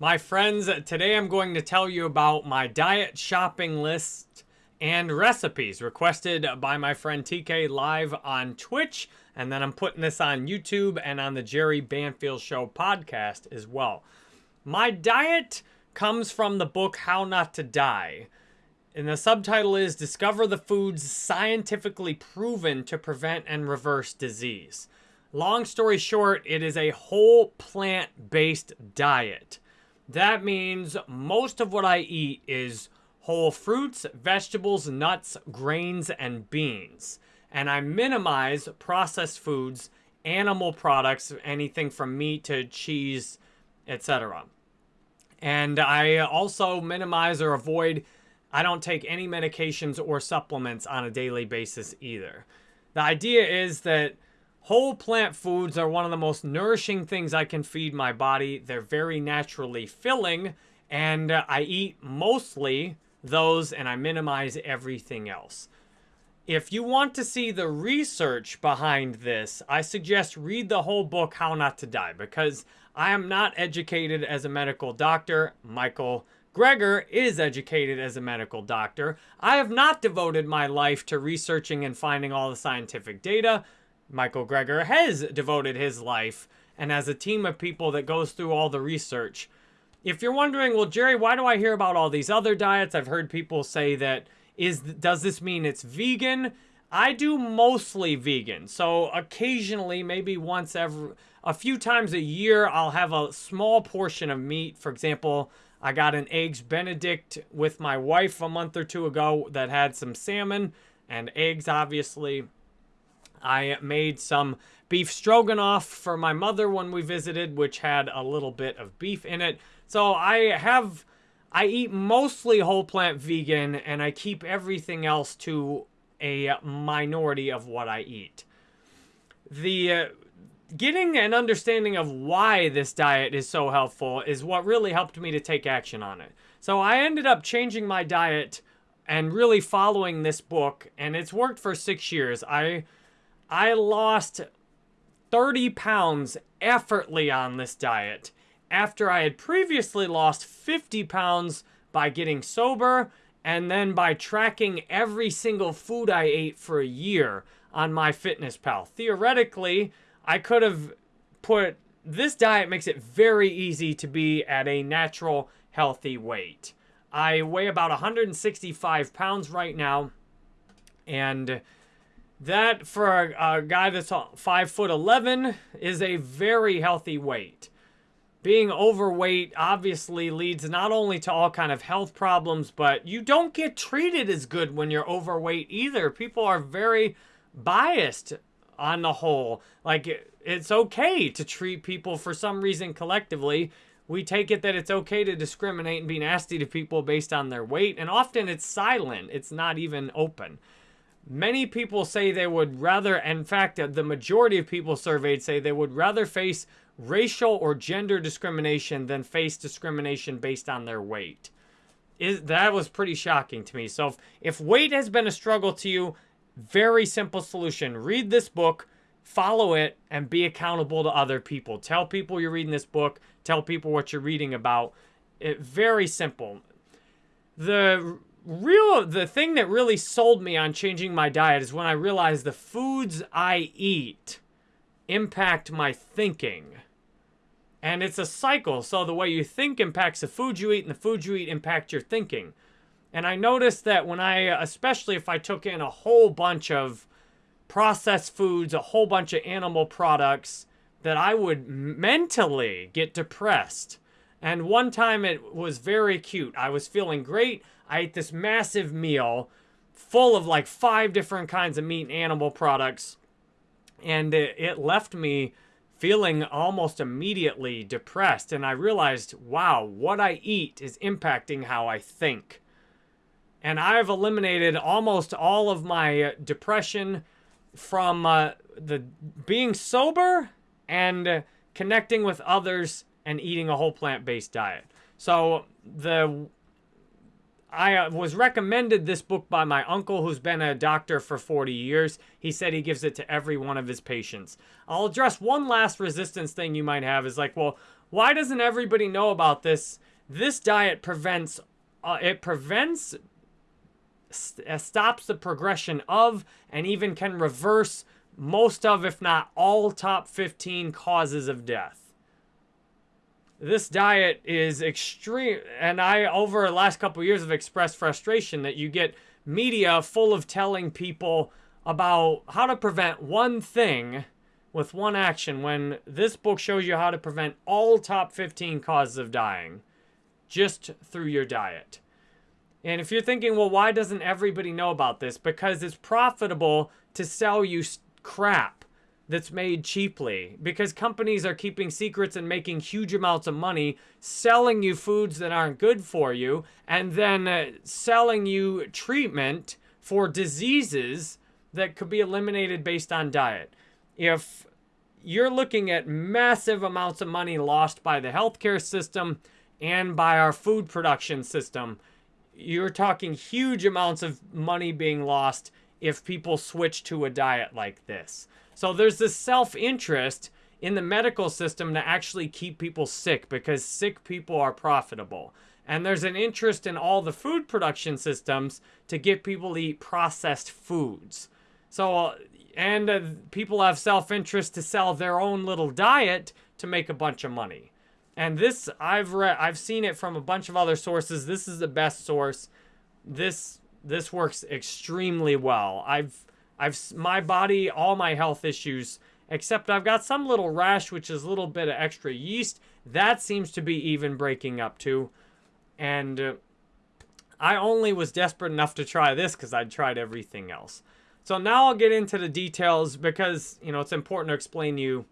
My friends, today I'm going to tell you about my diet shopping list and recipes requested by my friend TK live on Twitch. And then I'm putting this on YouTube and on the Jerry Banfield Show podcast as well. My diet comes from the book How Not to Die. And the subtitle is Discover the Foods Scientifically Proven to Prevent and Reverse Disease. Long story short, it is a whole plant based diet. That means most of what I eat is whole fruits, vegetables, nuts, grains, and beans. And I minimize processed foods, animal products, anything from meat to cheese, etc. And I also minimize or avoid, I don't take any medications or supplements on a daily basis either. The idea is that Whole plant foods are one of the most nourishing things I can feed my body. They're very naturally filling, and I eat mostly those and I minimize everything else. If you want to see the research behind this, I suggest read the whole book, How Not to Die, because I am not educated as a medical doctor. Michael Greger is educated as a medical doctor. I have not devoted my life to researching and finding all the scientific data. Michael Greger has devoted his life and has a team of people that goes through all the research. If you're wondering, well, Jerry, why do I hear about all these other diets? I've heard people say that is does this mean it's vegan? I do mostly vegan. So occasionally, maybe once every a few times a year, I'll have a small portion of meat. For example, I got an eggs benedict with my wife a month or two ago that had some salmon and eggs obviously I made some beef stroganoff for my mother when we visited, which had a little bit of beef in it. So I have, I eat mostly whole plant vegan and I keep everything else to a minority of what I eat. The uh, getting an understanding of why this diet is so helpful is what really helped me to take action on it. So I ended up changing my diet and really following this book and it's worked for six years. I I lost 30 pounds effortlessly on this diet after I had previously lost 50 pounds by getting sober and then by tracking every single food I ate for a year on MyFitnessPal. Theoretically, I could have put this diet makes it very easy to be at a natural healthy weight. I weigh about 165 pounds right now and that, for a, a guy that's 5 foot 11, is a very healthy weight. Being overweight obviously leads not only to all kind of health problems, but you don't get treated as good when you're overweight either. People are very biased on the whole. Like, it's okay to treat people for some reason collectively. We take it that it's okay to discriminate and be nasty to people based on their weight, and often it's silent. It's not even open. Many people say they would rather, in fact, the majority of people surveyed say they would rather face racial or gender discrimination than face discrimination based on their weight. Is, that was pretty shocking to me. So if, if weight has been a struggle to you, very simple solution. Read this book, follow it, and be accountable to other people. Tell people you're reading this book. Tell people what you're reading about. It, very simple. The real the thing that really sold me on changing my diet is when I realized the foods I eat impact my thinking. And it's a cycle. So the way you think impacts the food you eat, and the food you eat impact your thinking. And I noticed that when I, especially if I took in a whole bunch of processed foods, a whole bunch of animal products, that I would mentally get depressed. And one time it was very cute. I was feeling great. I ate this massive meal full of like five different kinds of meat and animal products. And it, it left me feeling almost immediately depressed. And I realized, wow, what I eat is impacting how I think. And I've eliminated almost all of my depression from uh, the being sober and connecting with others and eating a whole plant-based diet. So the I uh, was recommended this book by my uncle who's been a doctor for 40 years. He said he gives it to every one of his patients. I'll address one last resistance thing you might have is like, well, why doesn't everybody know about this? This diet prevents, uh, it prevents, st uh, stops the progression of, and even can reverse most of, if not all, top 15 causes of death this diet is extreme and i over the last couple years have expressed frustration that you get media full of telling people about how to prevent one thing with one action when this book shows you how to prevent all top 15 causes of dying just through your diet. And if you're thinking well why doesn't everybody know about this? Because it's profitable to sell you crap that's made cheaply because companies are keeping secrets and making huge amounts of money selling you foods that aren't good for you and then uh, selling you treatment for diseases that could be eliminated based on diet. If you're looking at massive amounts of money lost by the healthcare system and by our food production system, you're talking huge amounts of money being lost if people switch to a diet like this. So there's this self-interest in the medical system to actually keep people sick because sick people are profitable. And there's an interest in all the food production systems to get people to eat processed foods. So, and uh, people have self-interest to sell their own little diet to make a bunch of money. And this, I've read, I've seen it from a bunch of other sources. This is the best source. This, this works extremely well. I've, I've my body, all my health issues, except I've got some little rash, which is a little bit of extra yeast. That seems to be even breaking up too. And uh, I only was desperate enough to try this because I'd tried everything else. So now I'll get into the details because, you know, it's important to explain to you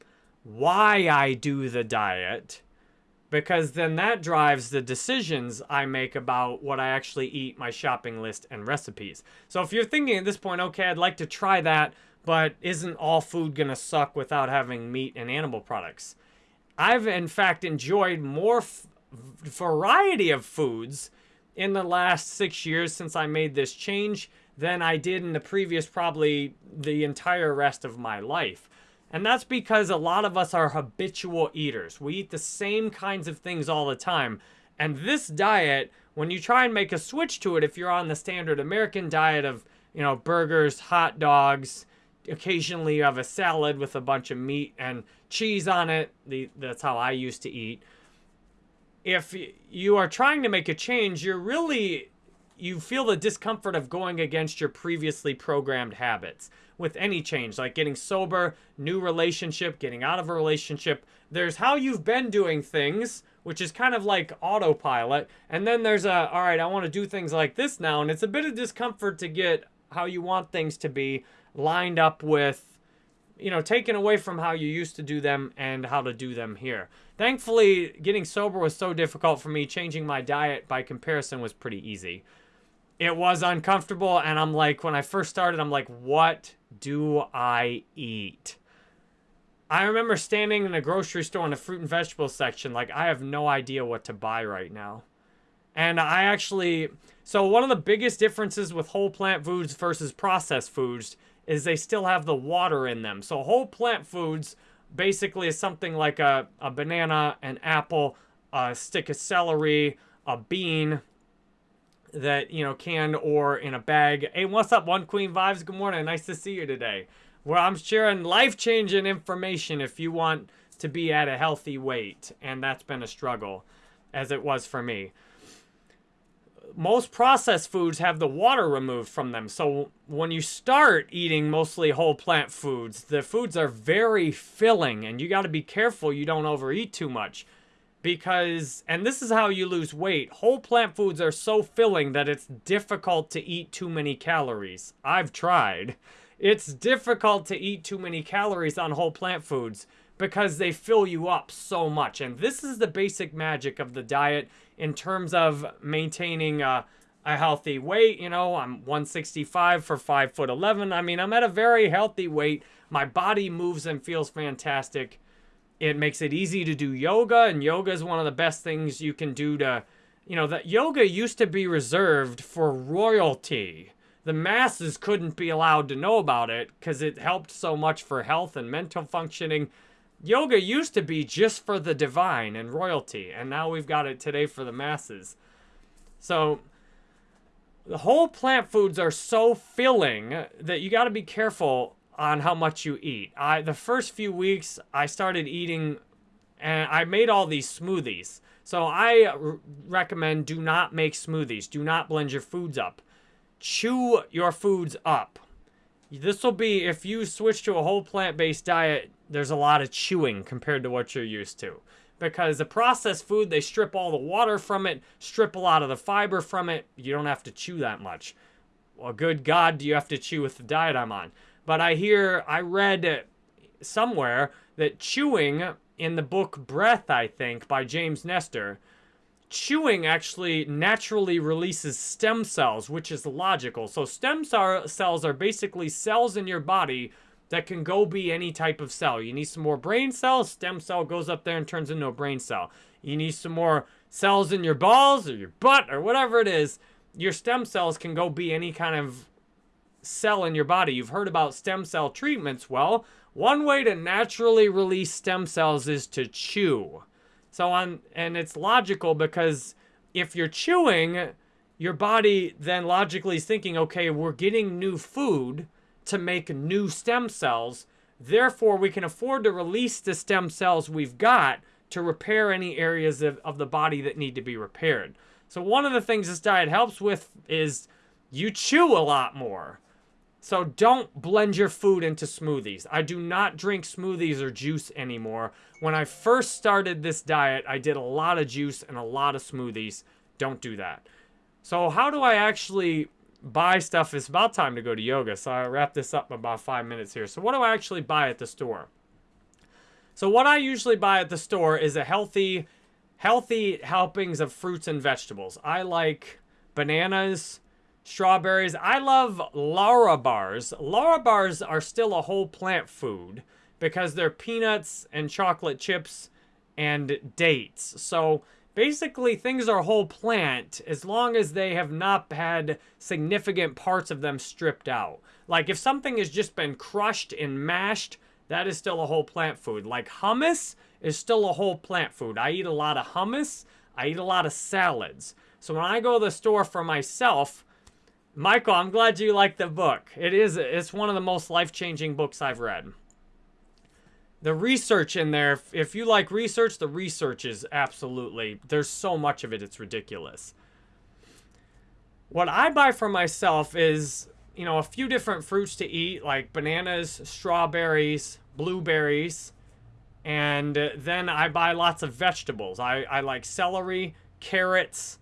why I do the diet because then that drives the decisions I make about what I actually eat, my shopping list, and recipes. So if you're thinking at this point, okay, I'd like to try that, but isn't all food to suck without having meat and animal products? I've, in fact, enjoyed more variety of foods in the last six years since I made this change than I did in the previous probably the entire rest of my life. And that's because a lot of us are habitual eaters. We eat the same kinds of things all the time. And this diet, when you try and make a switch to it, if you're on the standard American diet of, you know, burgers, hot dogs, occasionally you have a salad with a bunch of meat and cheese on it. The, that's how I used to eat. If you are trying to make a change, you're really you feel the discomfort of going against your previously programmed habits with any change, like getting sober, new relationship, getting out of a relationship. There's how you've been doing things, which is kind of like autopilot. And then there's a, all right, I want to do things like this now. And it's a bit of discomfort to get how you want things to be lined up with, you know, taken away from how you used to do them and how to do them here. Thankfully, getting sober was so difficult for me. Changing my diet by comparison was pretty easy it was uncomfortable and i'm like when i first started i'm like what do i eat? I remember standing in a grocery store in the fruit and vegetable section like i have no idea what to buy right now. And i actually so one of the biggest differences with whole plant foods versus processed foods is they still have the water in them. So whole plant foods basically is something like a, a banana an apple a stick of celery a bean that, you know, canned or in a bag. Hey, what's up, One Queen Vibes? Good morning. Nice to see you today. Where I'm sharing life-changing information if you want to be at a healthy weight. And that's been a struggle, as it was for me. Most processed foods have the water removed from them. So when you start eating mostly whole plant foods, the foods are very filling. And you got to be careful you don't overeat too much because, and this is how you lose weight, whole plant foods are so filling that it's difficult to eat too many calories. I've tried. It's difficult to eat too many calories on whole plant foods because they fill you up so much. And this is the basic magic of the diet in terms of maintaining a, a healthy weight. You know, I'm 165 for 5 foot 11. I mean, I'm at a very healthy weight. My body moves and feels fantastic. It makes it easy to do yoga, and yoga is one of the best things you can do to, you know, that yoga used to be reserved for royalty. The masses couldn't be allowed to know about it because it helped so much for health and mental functioning. yoga used to be just for the divine and royalty, and now we've got it today for the masses. So the whole plant foods are so filling that you got to be careful on how much you eat. I the first few weeks I started eating and I made all these smoothies. So I recommend do not make smoothies. Do not blend your foods up. Chew your foods up. This will be if you switch to a whole plant-based diet, there's a lot of chewing compared to what you're used to. Because the processed food, they strip all the water from it, strip a lot of the fiber from it. You don't have to chew that much. Well, good God, do you have to chew with the diet I'm on? But I hear, I read somewhere that chewing in the book Breath, I think, by James Nestor, chewing actually naturally releases stem cells, which is logical. So stem cells are basically cells in your body that can go be any type of cell. You need some more brain cells, stem cell goes up there and turns into a brain cell. You need some more cells in your balls or your butt or whatever it is. Your stem cells can go be any kind of cell in your body. You've heard about stem cell treatments. Well, one way to naturally release stem cells is to chew. So on, and it's logical because if you're chewing, your body then logically is thinking, okay, we're getting new food to make new stem cells. Therefore, we can afford to release the stem cells we've got to repair any areas of, of the body that need to be repaired. So one of the things this diet helps with is you chew a lot more. So don't blend your food into smoothies. I do not drink smoothies or juice anymore. When I first started this diet, I did a lot of juice and a lot of smoothies. Don't do that. So how do I actually buy stuff? It's about time to go to yoga, so I wrap this up in about five minutes here. So what do I actually buy at the store? So what I usually buy at the store is a healthy, healthy helpings of fruits and vegetables. I like bananas, strawberries. I love Larabars. Laura bars are still a whole plant food because they're peanuts and chocolate chips and dates. So basically things are whole plant as long as they have not had significant parts of them stripped out. Like if something has just been crushed and mashed, that is still a whole plant food. Like hummus is still a whole plant food. I eat a lot of hummus. I eat a lot of salads. So when I go to the store for myself, Michael, I'm glad you like the book. It is, it's one of the most life-changing books I've read. The research in there, if you like research, the research is absolutely, there's so much of it, it's ridiculous. What I buy for myself is, you know, a few different fruits to eat, like bananas, strawberries, blueberries, and then I buy lots of vegetables. I, I like celery, carrots,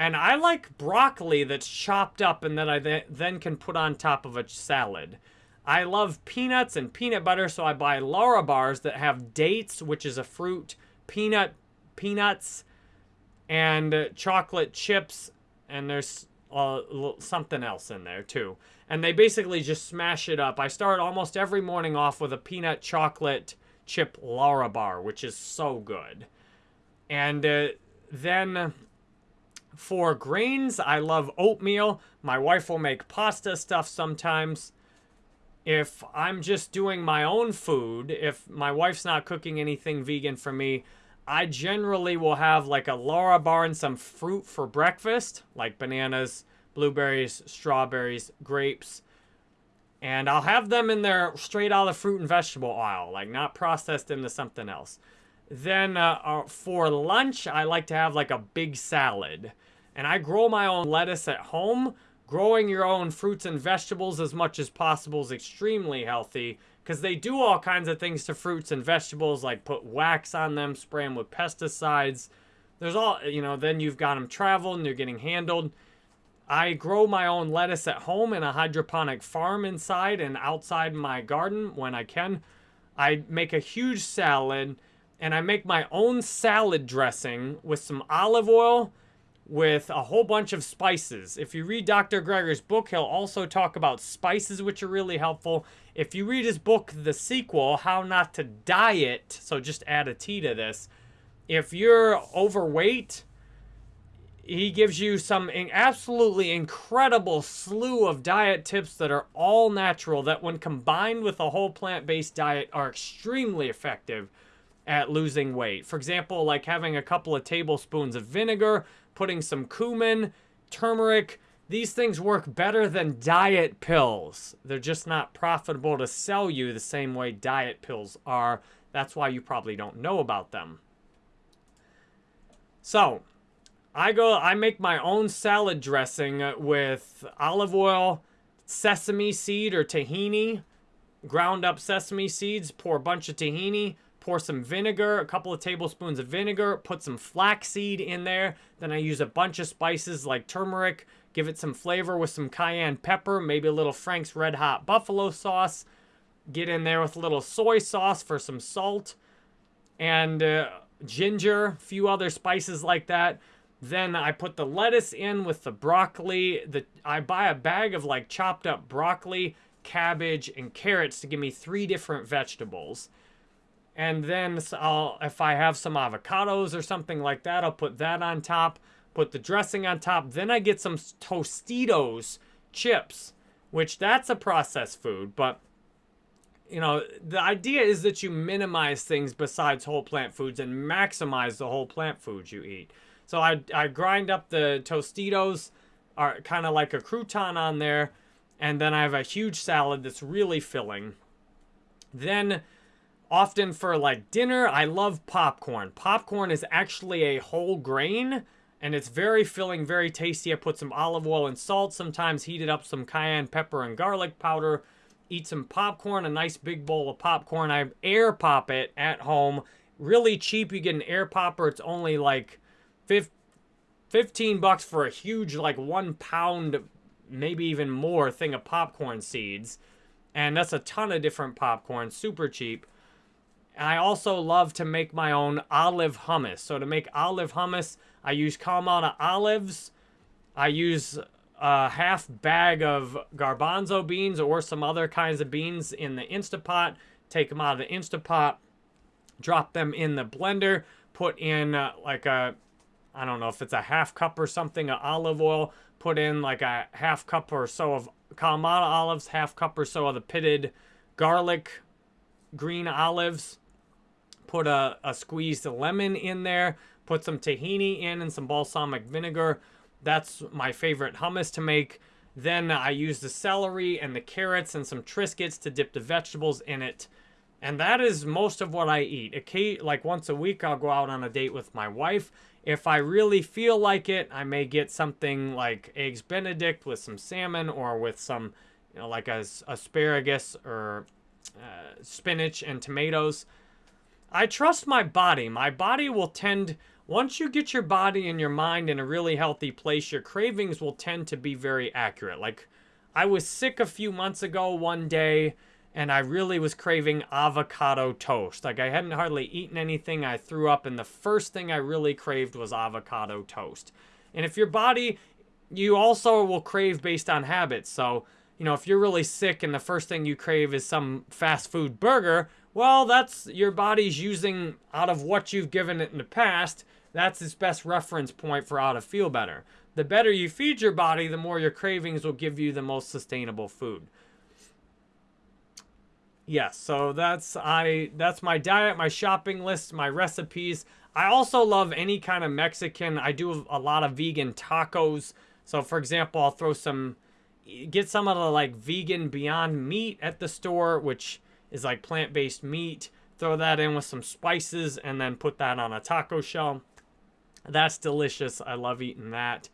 and I like broccoli that's chopped up and that I th then can put on top of a salad. I love peanuts and peanut butter, so I buy Larabars that have dates, which is a fruit, peanut, peanuts, and uh, chocolate chips, and there's uh, something else in there too. And they basically just smash it up. I start almost every morning off with a peanut chocolate chip Larabar, which is so good. And uh, then for grains, I love oatmeal. My wife will make pasta stuff sometimes. If I'm just doing my own food, if my wife's not cooking anything vegan for me, I generally will have like a Larabar and some fruit for breakfast, like bananas, blueberries, strawberries, grapes. And I'll have them in there straight out of the fruit and vegetable aisle, like not processed into something else. Then uh, uh, for lunch, I like to have like a big salad. And I grow my own lettuce at home. Growing your own fruits and vegetables as much as possible is extremely healthy because they do all kinds of things to fruits and vegetables like put wax on them, spray them with pesticides. There's all, you know, then you've got them traveled and they're getting handled. I grow my own lettuce at home in a hydroponic farm inside and outside my garden when I can. I make a huge salad and I make my own salad dressing with some olive oil with a whole bunch of spices. If you read Dr. Greger's book, he'll also talk about spices, which are really helpful. If you read his book, the sequel, How Not to Diet, so just add a T to this. If you're overweight, he gives you some absolutely incredible slew of diet tips that are all natural that when combined with a whole plant-based diet are extremely effective at losing weight. For example, like having a couple of tablespoons of vinegar, putting some cumin, turmeric, these things work better than diet pills. They're just not profitable to sell you the same way diet pills are. That's why you probably don't know about them. So, I go, I make my own salad dressing with olive oil, sesame seed or tahini, ground up sesame seeds, pour a bunch of tahini, pour some vinegar, a couple of tablespoons of vinegar, put some flaxseed in there. Then I use a bunch of spices like turmeric, give it some flavor with some cayenne pepper, maybe a little Frank's Red Hot Buffalo sauce. Get in there with a little soy sauce for some salt and uh, ginger, a few other spices like that. Then I put the lettuce in with the broccoli. The I buy a bag of like chopped up broccoli, cabbage, and carrots to give me three different vegetables. And then I'll, if I have some avocados or something like that, I'll put that on top. Put the dressing on top. Then I get some Tostitos chips, which that's a processed food, but you know, the idea is that you minimize things besides whole plant foods and maximize the whole plant foods you eat. So I, I grind up the Tostitos, uh, are kind of like a crouton on there, and then I have a huge salad that's really filling. Then, often for like dinner, I love popcorn. Popcorn is actually a whole grain, and it's very filling, very tasty. I put some olive oil and salt, sometimes heated up some cayenne pepper and garlic powder. Eat some popcorn, a nice big bowl of popcorn. I air pop it at home. Really cheap. You get an air popper. It's only like 15 bucks for a huge, like one pound, maybe even more thing of popcorn seeds. And that's a ton of different popcorn, super cheap. And I also love to make my own olive hummus. So to make olive hummus, I use Kalamata olives. I use a half bag of garbanzo beans or some other kinds of beans in the Instapot. Take them out of the Instapot. Drop them in the blender. Put in uh, like a I don't know if it's a half cup or something of olive oil. Put in like a half cup or so of Kalamata olives, half cup or so of the pitted garlic green olives. Put a, a squeezed lemon in there. Put some tahini in and some balsamic vinegar. That's my favorite hummus to make. Then I use the celery and the carrots and some Triscuits to dip the vegetables in it. And that is most of what I eat. Like once a week, I'll go out on a date with my wife if I really feel like it, I may get something like Eggs Benedict with some salmon or with some, you know, like a, asparagus or uh, spinach and tomatoes. I trust my body. My body will tend, once you get your body and your mind in a really healthy place, your cravings will tend to be very accurate. Like, I was sick a few months ago one day and I really was craving avocado toast. Like I hadn't hardly eaten anything. I threw up, and the first thing I really craved was avocado toast. And if your body, you also will crave based on habits. So, you know, if you're really sick and the first thing you crave is some fast food burger, well, that's your body's using out of what you've given it in the past. That's its best reference point for how to feel better. The better you feed your body, the more your cravings will give you the most sustainable food. Yes, so that's I that's my diet, my shopping list, my recipes. I also love any kind of Mexican. I do a lot of vegan tacos. So for example, I'll throw some get some of the like vegan Beyond Meat at the store, which is like plant-based meat. Throw that in with some spices and then put that on a taco shell. That's delicious. I love eating that.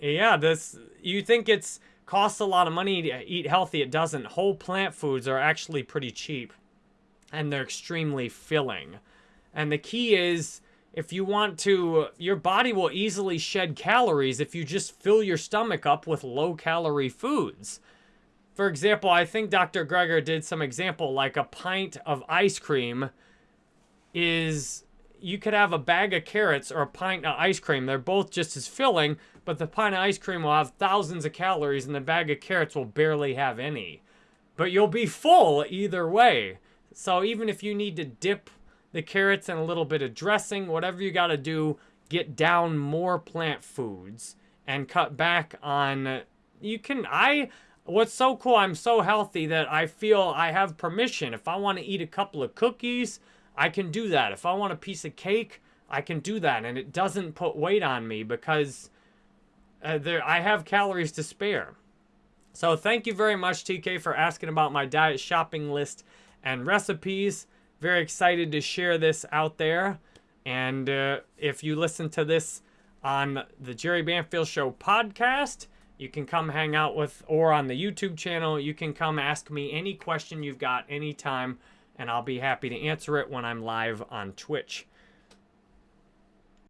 Yeah, this you think it's costs a lot of money to eat healthy. It doesn't. Whole plant foods are actually pretty cheap and they're extremely filling. And the key is if you want to, your body will easily shed calories if you just fill your stomach up with low calorie foods. For example, I think Dr. Greger did some example like a pint of ice cream is you could have a bag of carrots or a pint of ice cream. They're both just as filling, but the pint of ice cream will have thousands of calories and the bag of carrots will barely have any. But you'll be full either way. So even if you need to dip the carrots and a little bit of dressing, whatever you got to do, get down more plant foods and cut back on you can I what's so cool I'm so healthy that I feel I have permission if I want to eat a couple of cookies I can do that if I want a piece of cake I can do that and it doesn't put weight on me because uh, there I have calories to spare. So thank you very much TK for asking about my diet shopping list and recipes. Very excited to share this out there. And uh, if you listen to this on the Jerry Banfield Show podcast, you can come hang out with, or on the YouTube channel, you can come ask me any question you've got anytime, and I'll be happy to answer it when I'm live on Twitch.